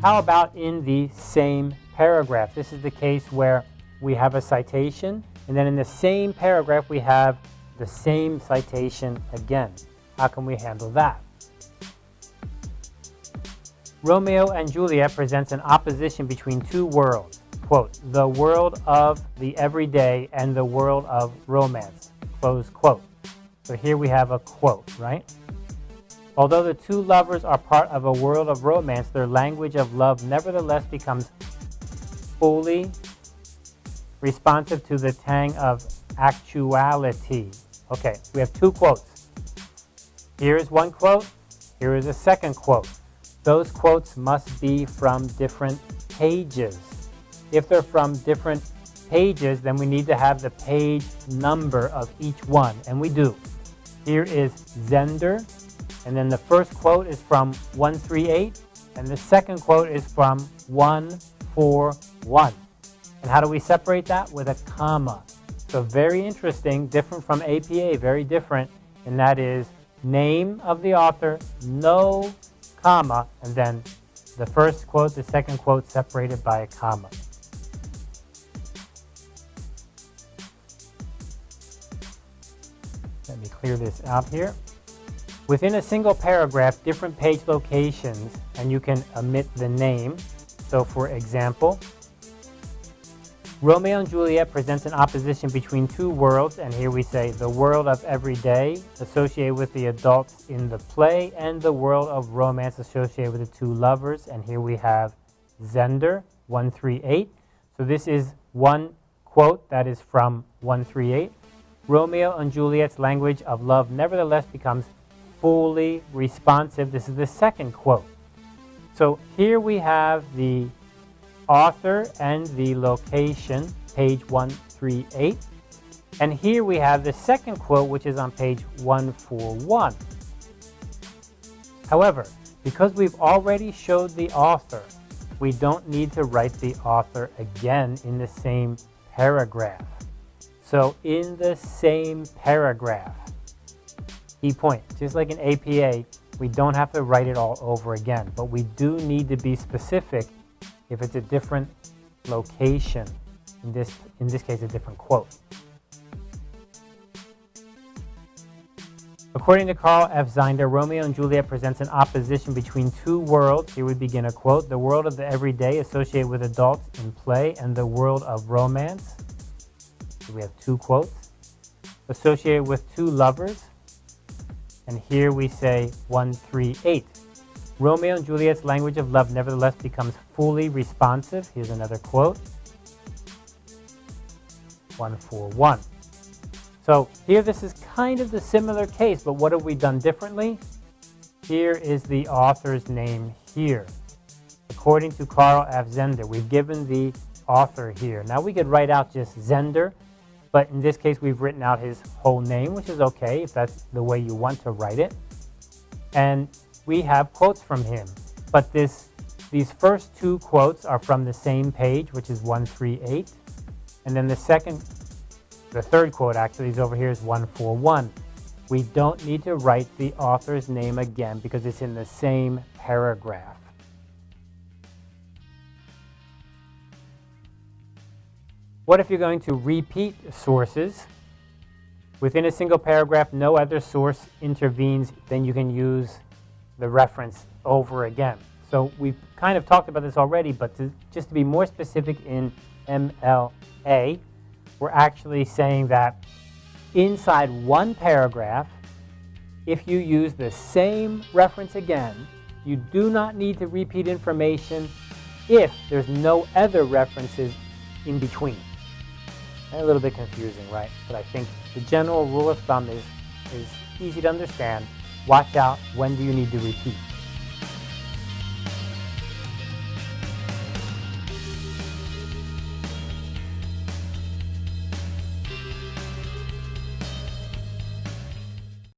How about in the same paragraph? This is the case where we have a citation, and then in the same paragraph we have the same citation again. How can we handle that? Romeo and Juliet presents an opposition between two worlds. Quote, the world of the everyday and the world of romance. Close quote. So here we have a quote, right? Although the two lovers are part of a world of romance, their language of love nevertheless becomes fully responsive to the tang of actuality. Okay, we have two quotes. Here is one quote, here is a second quote. Those quotes must be from different pages. If they're from different pages, then we need to have the page number of each one, and we do. Here is Zender, and then the first quote is from 138, and the second quote is from 141. And how do we separate that? With a comma. So very interesting, different from APA, very different, and that is name of the author, no comma, and then the first quote, the second quote separated by a comma. Let me clear this out here. Within a single paragraph, different page locations, and you can omit the name. So for example, Romeo and Juliet presents an opposition between two worlds, and here we say the world of everyday associated with the adults in the play and the world of romance associated with the two lovers, and here we have Zender 138. So this is one quote that is from 138. Romeo and Juliet's language of love nevertheless becomes fully responsive. This is the second quote. So here we have the author and the location, page 138. And here we have the second quote, which is on page 141. However, because we've already showed the author, we don't need to write the author again in the same paragraph. So in the same paragraph, key point, just like in APA, we don't have to write it all over again, but we do need to be specific if it's a different location, in this, in this case, a different quote. According to Karl F. Zender, Romeo and Juliet presents an opposition between two worlds. Here we begin a quote. The world of the everyday associated with adults in play and the world of romance. So we have two quotes. Associated with two lovers. And here we say 138. Romeo and Juliet's language of love nevertheless becomes fully responsive. Here's another quote. 141. So here this is kind of the similar case, but what have we done differently? Here is the author's name here. According to Karl F. Zender, we've given the author here. Now we could write out just Zender, but in this case we've written out his whole name, which is okay if that's the way you want to write it. And we have quotes from him. But this, these first two quotes are from the same page, which is 138. And then the second, the third quote actually is over here is 141. We don't need to write the author's name again because it's in the same paragraph. What if you're going to repeat sources? Within a single paragraph, no other source intervenes, then you can use the reference over again. So we've kind of talked about this already, but to, just to be more specific in MLA, we're actually saying that inside one paragraph, if you use the same reference again, you do not need to repeat information if there's no other references in between. A little bit confusing, right? But I think the general rule of thumb is, is easy to understand watch out when do you need to repeat.